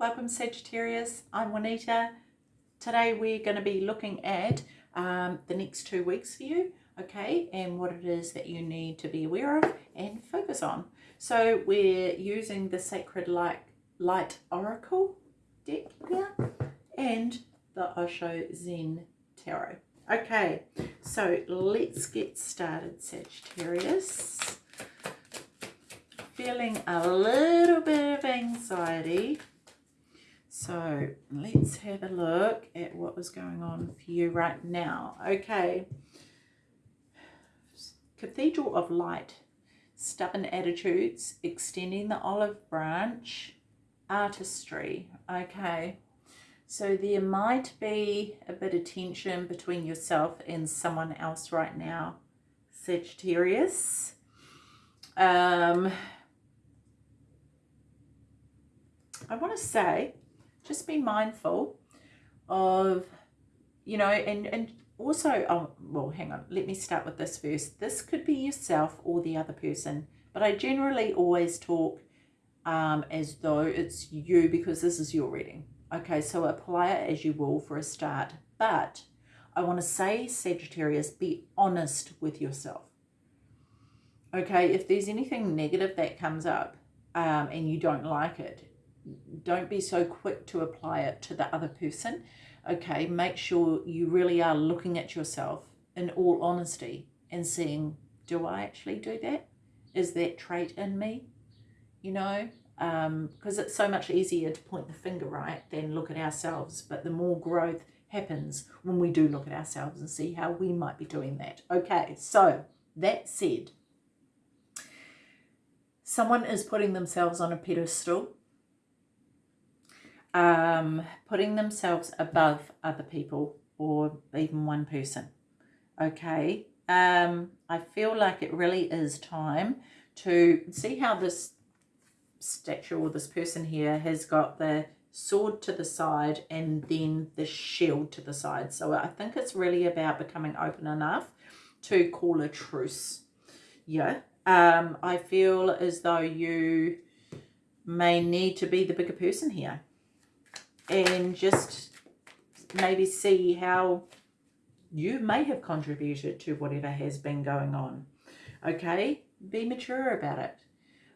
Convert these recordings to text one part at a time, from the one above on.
Welcome Sagittarius, I'm Juanita. Today we're going to be looking at um, the next two weeks for you, okay, and what it is that you need to be aware of and focus on. So we're using the Sacred Light, Light Oracle deck here and the Osho Zen Tarot. Okay, so let's get started, Sagittarius. Feeling a little bit of anxiety. So let's have a look at what was going on for you right now. Okay. Cathedral of Light. Stubborn attitudes. Extending the olive branch. Artistry. Okay. So there might be a bit of tension between yourself and someone else right now, Sagittarius. Um, I want to say, just be mindful of, you know, and, and also, oh, well, hang on, let me start with this first. This could be yourself or the other person, but I generally always talk um, as though it's you because this is your reading. Okay, so apply it as you will for a start. But I want to say, Sagittarius, be honest with yourself. Okay, if there's anything negative that comes up um, and you don't like it, don't be so quick to apply it to the other person. Okay, make sure you really are looking at yourself in all honesty and seeing, do I actually do that? Is that trait in me? You know, Um, because it's so much easier to point the finger right than look at ourselves but the more growth happens when we do look at ourselves and see how we might be doing that okay so that said someone is putting themselves on a pedestal um, putting themselves above other people or even one person okay um, I feel like it really is time to see how this statue or this person here has got the sword to the side and then the shield to the side. So I think it's really about becoming open enough to call a truce. Yeah. Um, I feel as though you may need to be the bigger person here and just maybe see how you may have contributed to whatever has been going on. Okay? Be mature about it,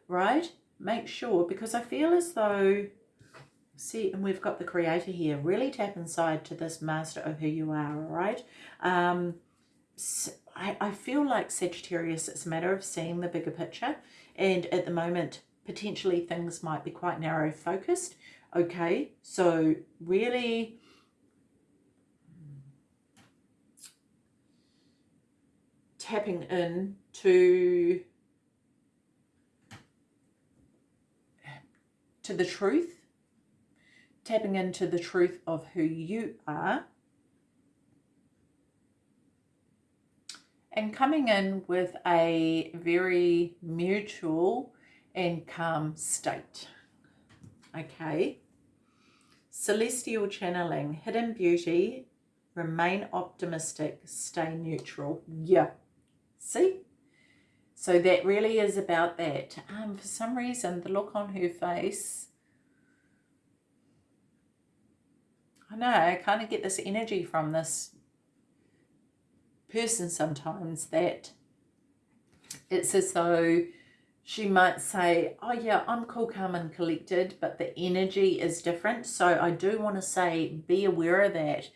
right? make sure, because I feel as though, see, and we've got the creator here, really tap inside to this master of who you are, all right? Um, I, I feel like Sagittarius, it's a matter of seeing the bigger picture. And at the moment, potentially things might be quite narrow focused. Okay, so really tapping in to to the truth, tapping into the truth of who you are, and coming in with a very mutual and calm state. Okay. Celestial channeling, hidden beauty, remain optimistic, stay neutral. Yeah. See? So that really is about that. Um, for some reason, the look on her face, I know, I kind of get this energy from this person sometimes that it's as though she might say, oh yeah, I'm cool, calm and collected, but the energy is different. So I do want to say, be aware of that.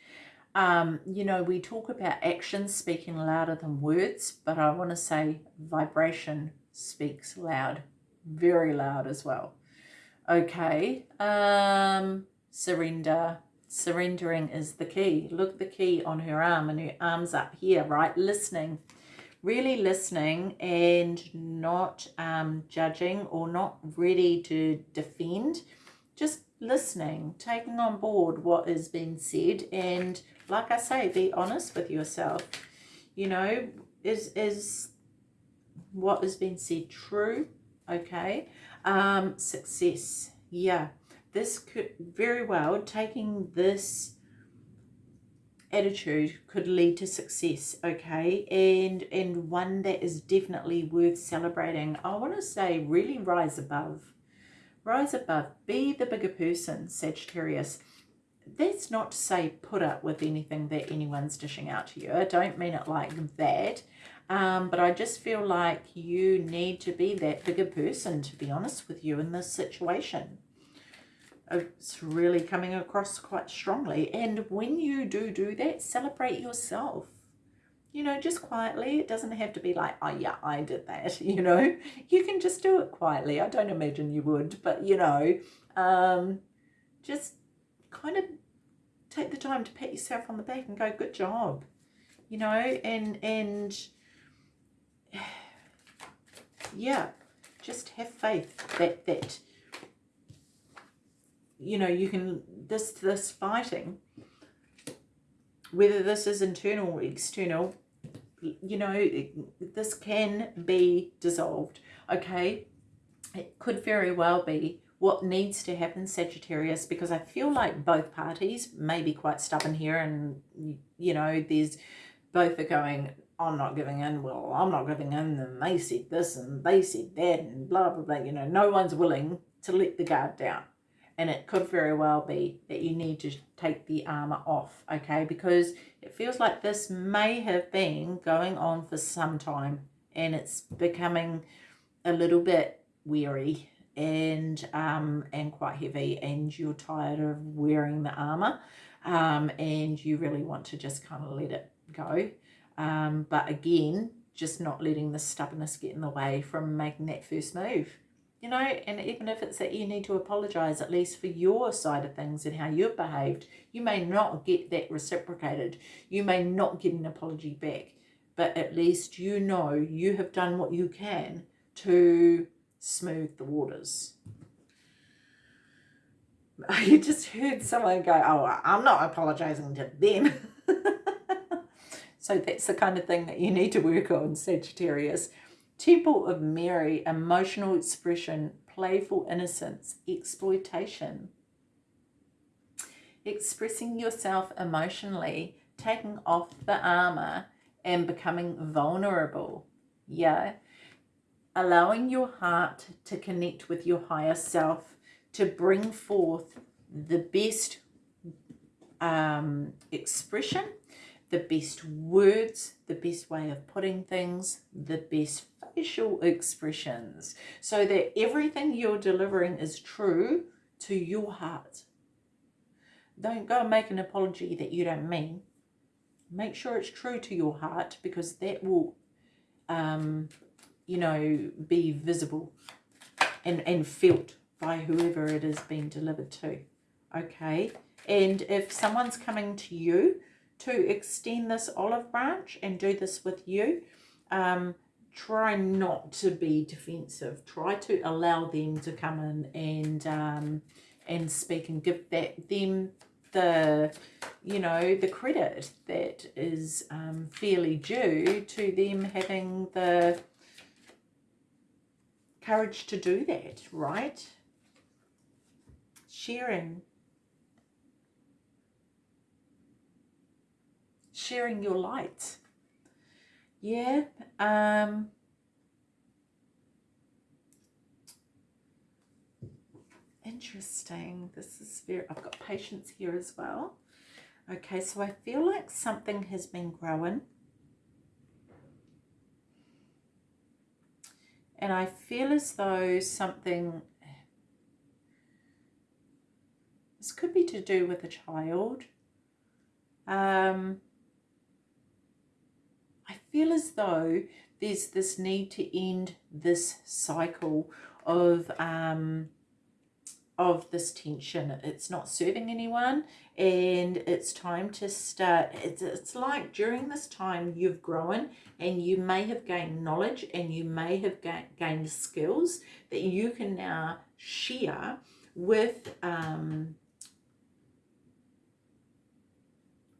Um, you know, we talk about actions speaking louder than words, but I want to say vibration speaks loud, very loud as well. Okay, um, surrender. Surrendering is the key. Look the key on her arm and her arm's up here, right? Listening, really listening and not um, judging or not ready to defend. Just listening, taking on board what is being said and like I say, be honest with yourself. You know, is is what has been said true? Okay. Um, success. Yeah. This could very well, taking this attitude could lead to success okay and and one that is definitely worth celebrating i want to say really rise above rise above, be the bigger person, Sagittarius. That's not to say put up with anything that anyone's dishing out to you. I don't mean it like that. Um, but I just feel like you need to be that bigger person, to be honest with you, in this situation. It's really coming across quite strongly. And when you do do that, celebrate yourself. You know, just quietly. It doesn't have to be like, oh, yeah, I did that. You know, you can just do it quietly. I don't imagine you would, but, you know, um, just kind of take the time to pat yourself on the back and go, good job. You know, and, and, yeah, just have faith that that you know you can this this fighting whether this is internal or external you know this can be dissolved okay it could very well be what needs to happen Sagittarius because I feel like both parties may be quite stubborn here and you know there's both are going I'm not giving in, well, I'm not giving in, and they said this and they said that, and blah, blah, blah. You know, no one's willing to let the guard down. And it could very well be that you need to take the armor off, okay? Because it feels like this may have been going on for some time and it's becoming a little bit weary and um, and quite heavy and you're tired of wearing the armor um, and you really want to just kind of let it go. Um, but again, just not letting the stubbornness get in the way from making that first move. You know, and even if it's that you need to apologise, at least for your side of things and how you've behaved, you may not get that reciprocated. You may not get an apology back, but at least you know you have done what you can to smooth the waters. You just heard someone go, oh, I'm not apologising to them. So that's the kind of thing that you need to work on, Sagittarius. Temple of Mary, emotional expression, playful innocence, exploitation. Expressing yourself emotionally, taking off the armor and becoming vulnerable. Yeah. Allowing your heart to connect with your higher self, to bring forth the best um, expression the best words, the best way of putting things, the best facial expressions, so that everything you're delivering is true to your heart. Don't go and make an apology that you don't mean. Make sure it's true to your heart because that will, um, you know, be visible and, and felt by whoever it is being delivered to. Okay? And if someone's coming to you to extend this olive branch and do this with you. Um, try not to be defensive. Try to allow them to come in and um, and speak and give that them the you know the credit that is um, fairly due to them having the courage to do that right sharing sharing your light. Yeah. Um, interesting. This is very, I've got patience here as well. Okay, so I feel like something has been growing. And I feel as though something, this could be to do with a child. Um, feel as though there's this need to end this cycle of um, of this tension. It's not serving anyone and it's time to start. It's, it's like during this time you've grown and you may have gained knowledge and you may have ga gained skills that you can now share with um,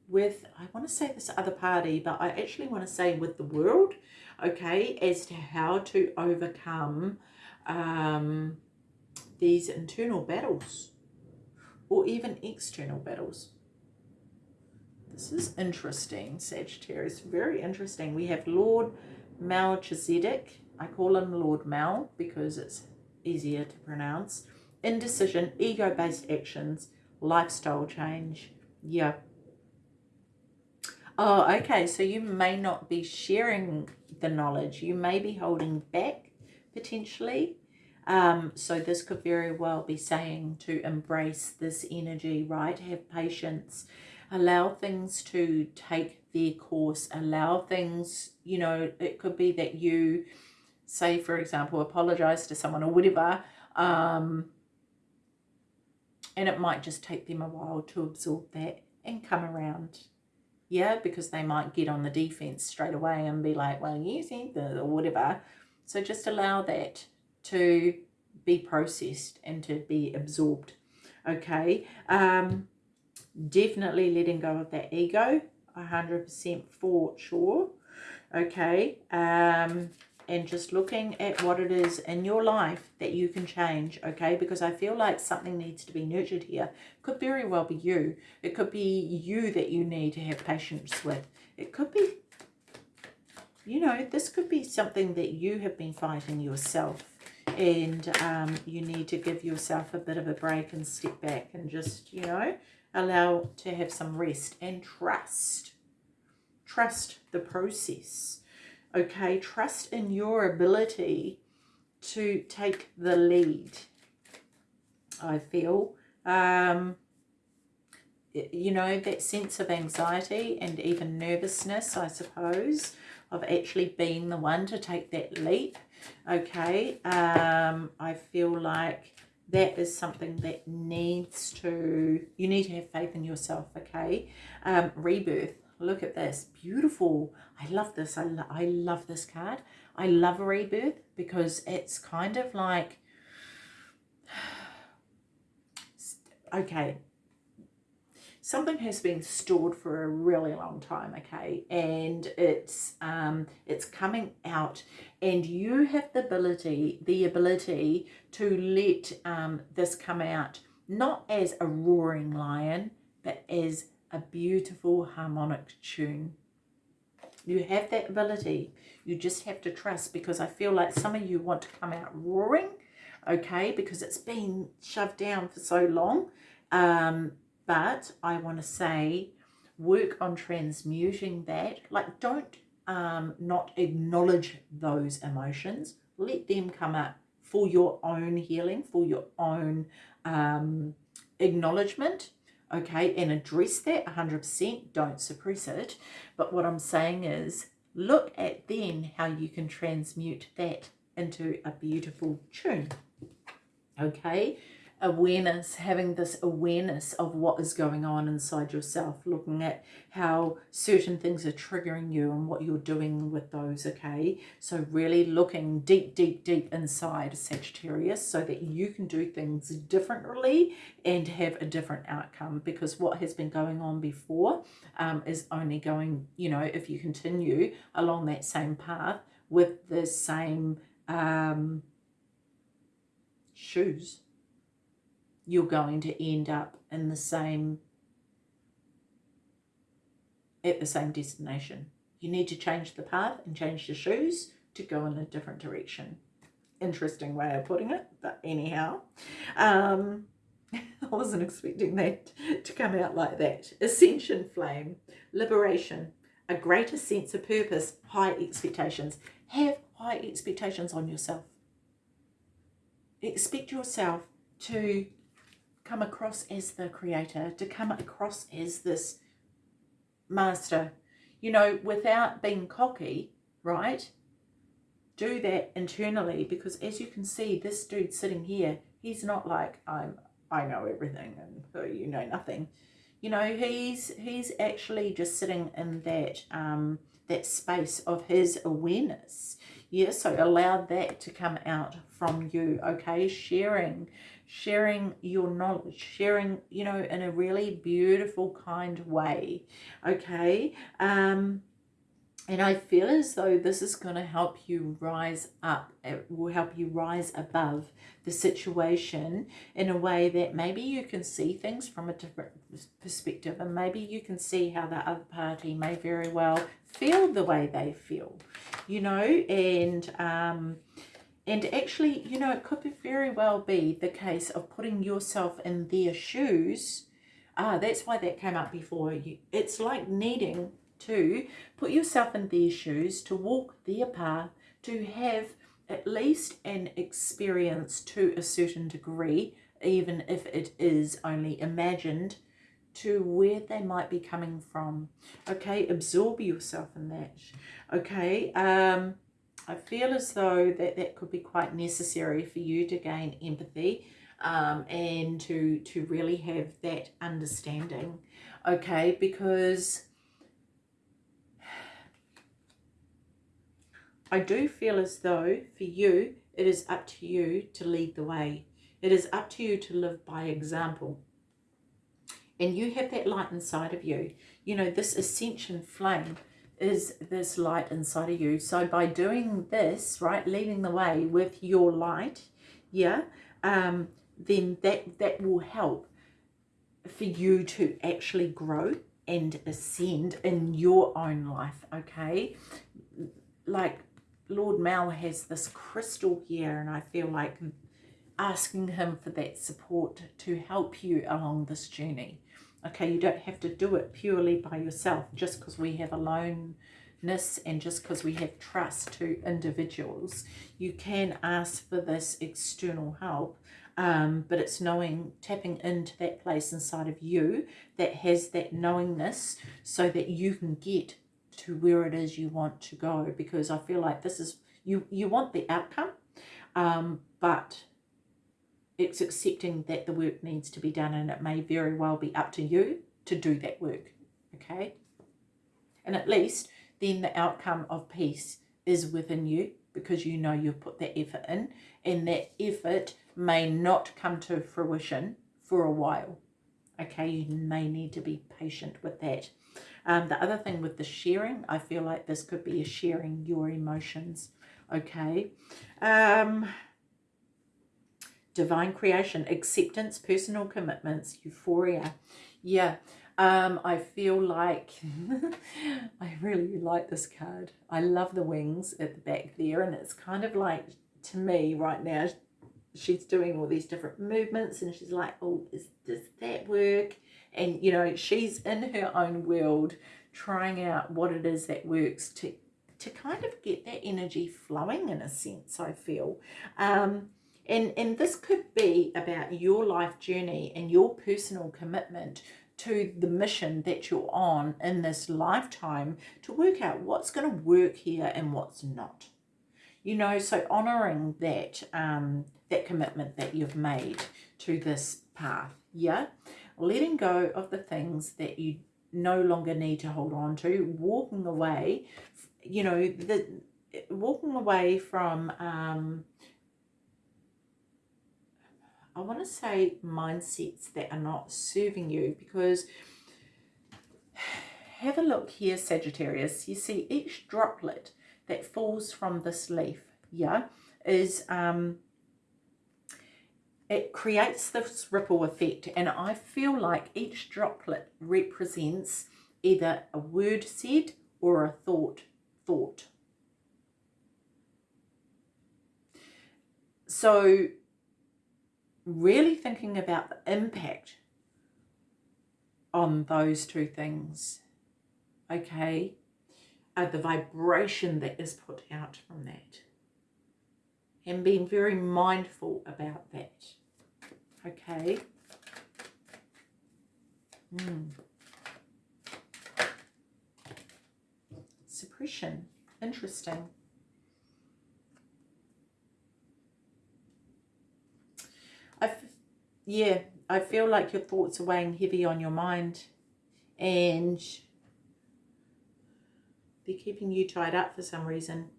with, I want to say this other party, but I actually want to say with the world, okay, as to how to overcome um, these internal battles or even external battles. This is interesting, Sagittarius, very interesting. We have Lord Melchizedek. I call him Lord Mel because it's easier to pronounce. indecision, ego-based actions, lifestyle change. Yeah. Oh, okay. So you may not be sharing the knowledge. You may be holding back potentially. Um, so this could very well be saying to embrace this energy, right? Have patience. Allow things to take their course. Allow things, you know, it could be that you say, for example, apologize to someone or whatever. Um, and it might just take them a while to absorb that and come around yeah because they might get on the defense straight away and be like well you think the or whatever. So just allow that to be processed and to be absorbed okay? Um definitely letting go of that ego 100% for sure okay? Um and just looking at what it is in your life that you can change, okay? Because I feel like something needs to be nurtured here. Could very well be you. It could be you that you need to have patience with. It could be, you know, this could be something that you have been fighting yourself and um, you need to give yourself a bit of a break and step back and just, you know, allow to have some rest and trust. Trust the process okay? Trust in your ability to take the lead i feel. Um you know that sense of anxiety and even nervousness i suppose of actually being the one to take that leap okay? Um i feel like that is something that needs to you need to have faith in yourself okay? Um rebirth look at this. Beautiful. I love this. I, lo I love this card. I love a rebirth because it's kind of like okay. Something has been stored for a really long time okay? And it's um it's coming out. And you have the ability the ability to let um this come out not as a roaring lion but as a beautiful harmonic tune. You have that ability. You just have to trust because I feel like some of you want to come out roaring, okay, because it's been shoved down for so long. Um, but I want to say work on transmuting that. Like don't um, not acknowledge those emotions. Let them come up for your own healing, for your own um, acknowledgement okay, and address that 100%, don't suppress it. But what I'm saying is look at then how you can transmute that into a beautiful tune, okay? Awareness, having this awareness of what is going on inside yourself, looking at how certain things are triggering you and what you're doing with those, okay? So really looking deep, deep, deep inside Sagittarius so that you can do things differently and have a different outcome because what has been going on before um, is only going, you know, if you continue along that same path with the same um, shoes you're going to end up in the same at the same destination. You need to change the path and change the shoes to go in a different direction. Interesting way of putting it, but anyhow. Um, I wasn't expecting that to come out like that. Ascension flame, liberation, a greater sense of purpose, high expectations. Have high expectations on yourself. Expect yourself to come across as the creator, to come across as this master, you know, without being cocky, right? Do that internally because as you can see, this dude sitting here, he's not like, I'm, I know everything and oh, you know nothing. You know, he's, he's actually just sitting in that, um, that space of his awareness. Yeah, so allow that to come out from you, okay? Sharing, sharing your knowledge, sharing, you know, in a really beautiful kind way, okay? Um, and I feel as though this is going to help you rise up. It will help you rise above the situation in a way that maybe you can see things from a different perspective and maybe you can see how the other party may very well feel the way they feel, you know, and um, and actually, you know, it could be very well be the case of putting yourself in their shoes. Ah, that's why that came up before. You, it's like needing to put yourself in their shoes, to walk their path, to have at least an experience to a certain degree, even if it is only imagined, to where they might be coming from. Okay, absorb yourself in that. Okay, um, I feel as though that that could be quite necessary for you to gain empathy um, and to, to really have that understanding. Okay, because I do feel as though for you, it is up to you to lead the way. It is up to you to live by example. And you have that light inside of you. You know, this ascension flame is this light inside of you. So by doing this, right, leading the way with your light, yeah, um, then that, that will help for you to actually grow and ascend in your own life, okay? Like Lord Mal has this crystal here and I feel like asking him for that support to help you along this journey. Okay, you don't have to do it purely by yourself just because we have aloneness and just because we have trust to individuals. You can ask for this external help, um, but it's knowing, tapping into that place inside of you that has that knowingness so that you can get to where it is you want to go because I feel like this is you you want the outcome um, but it's accepting that the work needs to be done and it may very well be up to you to do that work okay and at least then the outcome of peace is within you because you know you've put that effort in and that effort may not come to fruition for a while okay you may need to be patient with that um, the other thing with the sharing, I feel like this could be a sharing your emotions. Okay. Um, divine creation, acceptance, personal commitments, euphoria. Yeah. Um, I feel like I really like this card. I love the wings at the back there and it's kind of like to me right now she's doing all these different movements and she's like oh is, does that work and you know she's in her own world trying out what it is that works to to kind of get that energy flowing in a sense I feel um, and and this could be about your life journey and your personal commitment to the mission that you're on in this lifetime to work out what's going to work here and what's not. You know so honoring that um that commitment that you've made to this path yeah? Letting go of the things that you no longer need to hold on to, walking away, you know, the walking away from, um, I want to say mindsets that are not serving you because have a look here, Sagittarius. You see each droplet that falls from this leaf, yeah, is um, it creates this ripple effect and I feel like each droplet represents either a word said or a thought thought. So really thinking about the impact on those two things, okay, uh, the vibration that is put out from that and being very mindful about that. Okay. Mm. Suppression. Interesting. I, yeah, I feel like your thoughts are weighing heavy on your mind and they're keeping you tied up for some reason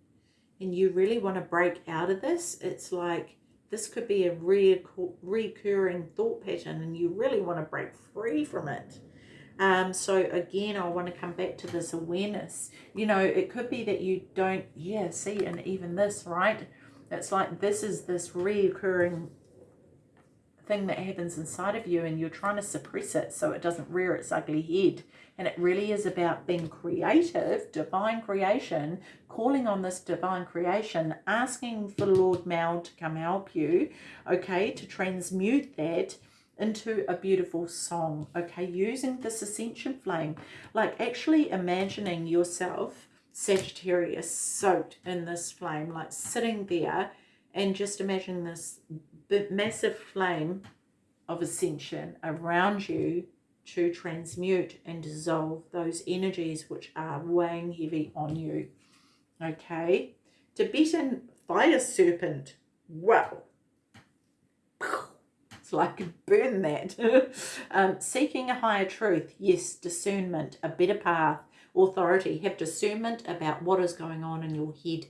and you really want to break out of this, it's like this could be a recurring thought pattern and you really want to break free from it. Um, so again, I want to come back to this awareness. You know, it could be that you don't, yeah, see, and even this, right? It's like this is this reoccurring thing that happens inside of you and you're trying to suppress it so it doesn't rear its ugly head. And it really is about being creative, divine creation, calling on this divine creation, asking for Lord Mal to come help you, okay, to transmute that into a beautiful song, okay, using this ascension flame, like actually imagining yourself, Sagittarius, soaked in this flame, like sitting there and just imagine this massive flame of ascension around you to transmute and dissolve those energies which are weighing heavy on you. Okay, Tibetan fire serpent. Wow. It's like burn that. um, seeking a higher truth. Yes, discernment, a better path, authority. Have discernment about what is going on in your head.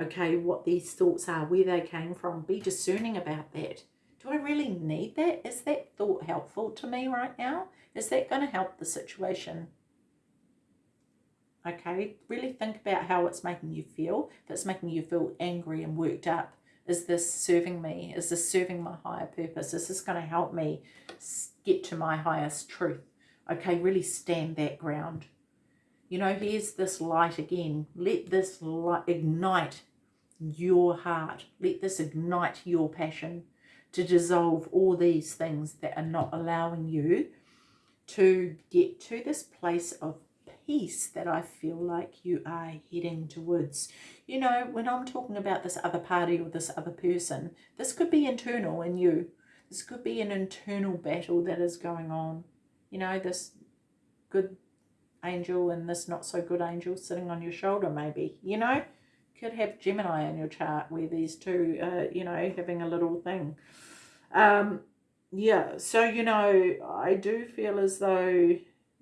Okay, what these thoughts are, where they came from. Be discerning about that. Do I really need that? Is that thought helpful to me right now? Is that going to help the situation? Okay, really think about how it's making you feel. If it's making you feel angry and worked up, is this serving me? Is this serving my higher purpose? Is this going to help me get to my highest truth? Okay, really stand that ground. You know, here's this light again. Let this light ignite your heart. Let this ignite your passion to dissolve all these things that are not allowing you to get to this place of peace that I feel like you are heading towards. You know, when I'm talking about this other party or this other person, this could be internal in you. This could be an internal battle that is going on. You know, this good angel and this not so good angel sitting on your shoulder maybe, you know. Could have Gemini in your chart where these two, uh, you know, having a little thing. Um, yeah, so, you know, I do feel as though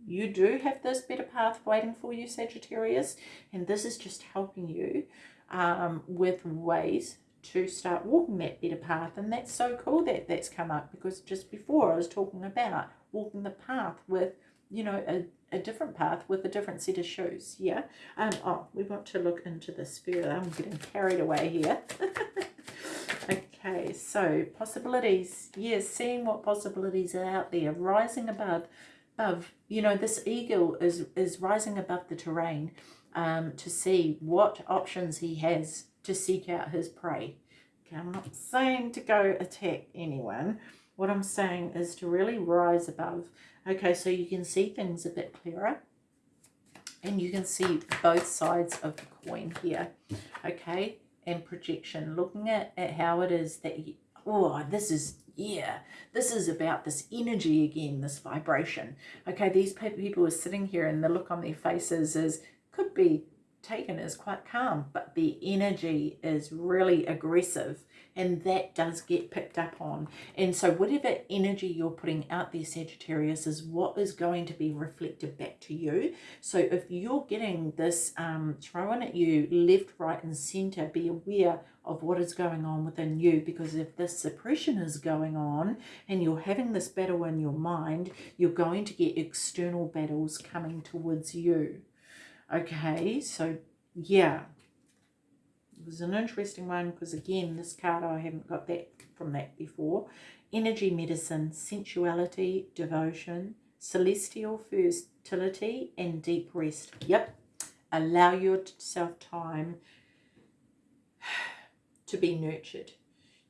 you do have this better path waiting for you, Sagittarius, and this is just helping you um, with ways to start walking that better path. And that's so cool that that's come up because just before I was talking about walking the path with, you know, a, a different path with a different set of shoes. Yeah. Um. Oh, we want to look into this further. I'm getting carried away here. okay. So possibilities. Yes. Seeing what possibilities are out there. Rising above above, you know, this eagle is, is rising above the terrain um, to see what options he has to seek out his prey. Okay, I'm not saying to go attack anyone. What I'm saying is to really rise above. Okay, so you can see things a bit clearer. And you can see both sides of the coin here. Okay, and projection. Looking at, at how it is that, you, oh, this is yeah, this is about this energy again, this vibration. Okay, these people are sitting here and the look on their faces is could be taken is quite calm, but the energy is really aggressive and that does get picked up on. And so whatever energy you're putting out there, Sagittarius, is what is going to be reflected back to you. So if you're getting this um, thrown at you left, right and center, be aware of what is going on within you because if this suppression is going on and you're having this battle in your mind, you're going to get external battles coming towards you. Okay, so yeah, it was an interesting one because again, this card, I haven't got that from that before. Energy medicine, sensuality, devotion, celestial fertility, and deep rest. Yep, allow yourself time to be nurtured.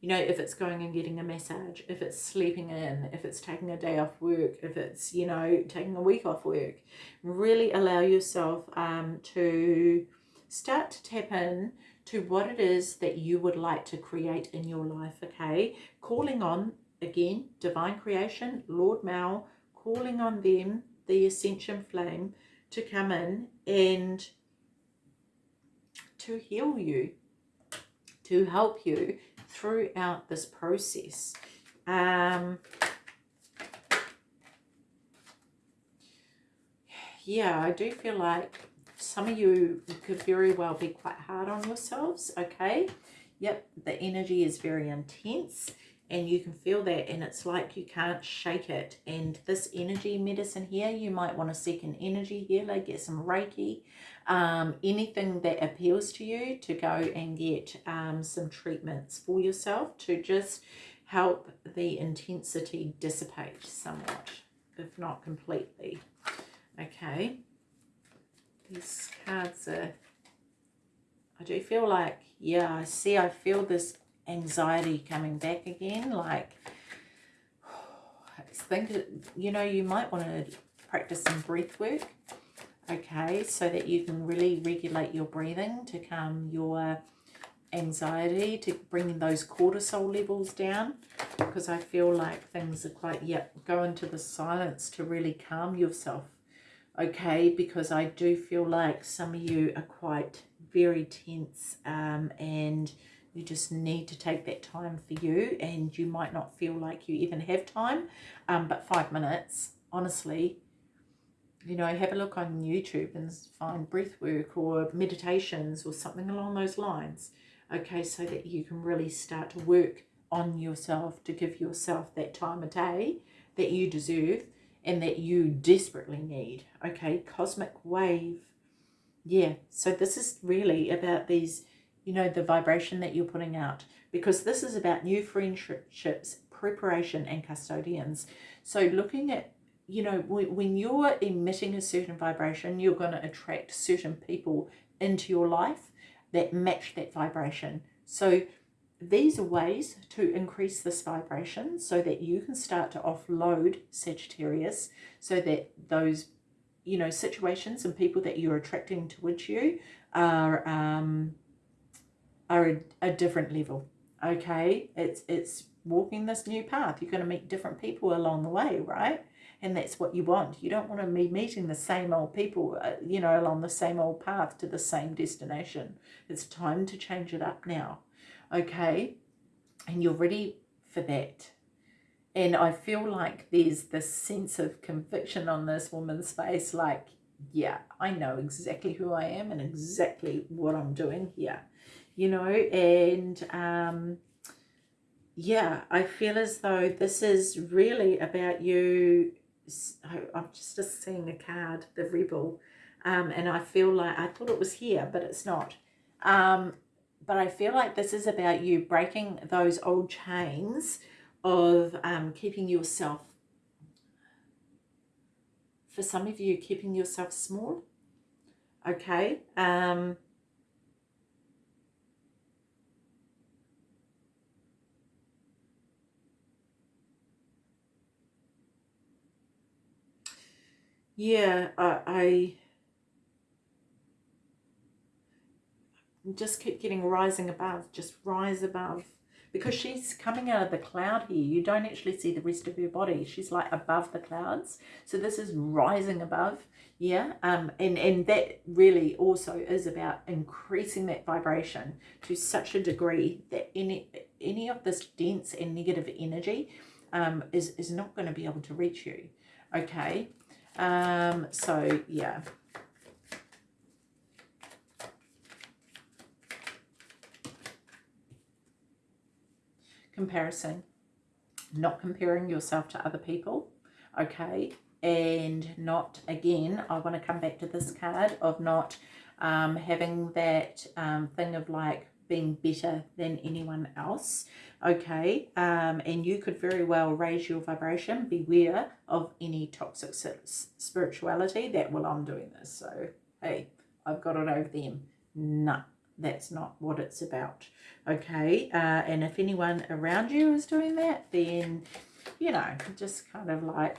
You know, if it's going and getting a massage, if it's sleeping in, if it's taking a day off work, if it's, you know, taking a week off work, really allow yourself um, to start to tap in to what it is that you would like to create in your life, okay? Calling on, again, divine creation, Lord Mal, calling on them, the ascension flame, to come in and to heal you, to help you throughout this process. Um, yeah, I do feel like some of you could very well be quite hard on yourselves, okay? Yep, the energy is very intense and you can feel that and it's like you can't shake it. And this energy medicine here, you might want to seek an energy healer, get some Reiki, um, anything that appeals to you to go and get um, some treatments for yourself to just help the intensity dissipate somewhat, if not completely. Okay. These cards are, I do feel like, yeah, I see, I feel this anxiety coming back again, like, I think, you know, you might want to practice some breath work, okay, so that you can really regulate your breathing to calm your anxiety, to bring those cortisol levels down, because I feel like things are quite, yeah, go into the silence to really calm yourself, okay, because I do feel like some of you are quite very tense um, and you just need to take that time for you and you might not feel like you even have time, um, but five minutes, honestly, you know, have a look on YouTube and find breath work or meditations or something along those lines. Okay, so that you can really start to work on yourself to give yourself that time a day that you deserve and that you desperately need. Okay, cosmic wave. Yeah, so this is really about these, you know, the vibration that you're putting out because this is about new friendships, preparation and custodians. So looking at you know, when you're emitting a certain vibration, you're going to attract certain people into your life that match that vibration. So these are ways to increase this vibration so that you can start to offload Sagittarius so that those, you know, situations and people that you're attracting towards you are, um, are a, a different level. Okay, it's, it's walking this new path. You're going to meet different people along the way, right? and that's what you want. You don't want to be meeting the same old people, uh, you know, along the same old path to the same destination. It's time to change it up now, okay? And you're ready for that. And I feel like there's this sense of conviction on this woman's face, like, yeah, I know exactly who I am and exactly what I'm doing here, you know, and um, yeah, I feel as though this is really about you I'm just, just seeing a card, the Rebel, um, and I feel like, I thought it was here, but it's not. Um, but I feel like this is about you breaking those old chains of um, keeping yourself, for some of you, keeping yourself small, okay? Um, yeah, I, I just keep getting rising above, just rise above. Because she's coming out of the cloud here. You don't actually see the rest of her body. She's like above the clouds. So this is rising above. Yeah. Um, and, and that really also is about increasing that vibration to such a degree that any, any of this dense and negative energy um, is, is not going to be able to reach you. Okay. Um, so, yeah. Comparison. Not comparing yourself to other people, okay? And not, again, I want to come back to this card of not um, having that um, thing of like being better than anyone else. Okay um, and you could very well raise your vibration. Beware of any toxic spirituality that well i'm doing this so hey i've got it over them. No that's not what it's about. Okay uh, and if anyone around you is doing that then you know just kind of like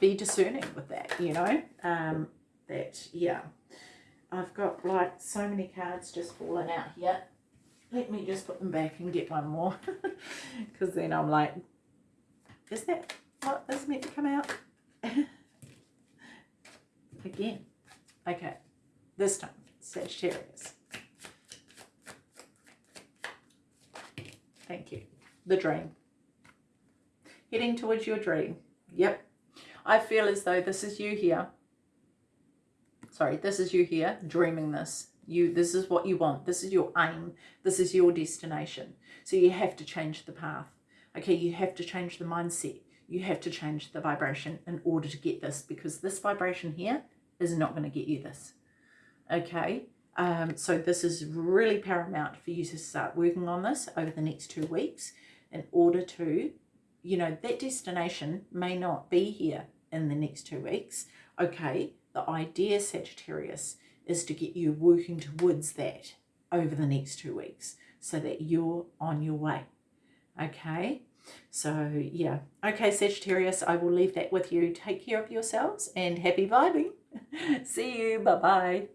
be discerning with that you know? Um, that yeah. I've got like so many cards just falling out here let me just put them back and get one more. Because then I'm like, is that what is meant to come out? Again. Okay. This time, Sagittarius. Thank you. The dream. Heading towards your dream. Yep. I feel as though this is you here. Sorry, this is you here dreaming this you this is what you want. This is your aim. This is your destination. So you have to change the path. Okay you have to change the mindset. You have to change the vibration in order to get this because this vibration here is not going to get you this. Okay um, so this is really paramount for you to start working on this over the next two weeks in order to, you know, that destination may not be here in the next two weeks. Okay, the idea, Sagittarius, is to get you working towards that over the next two weeks so that you're on your way. Okay, so yeah. Okay, Sagittarius, I will leave that with you. Take care of yourselves and happy vibing. See you. Bye-bye.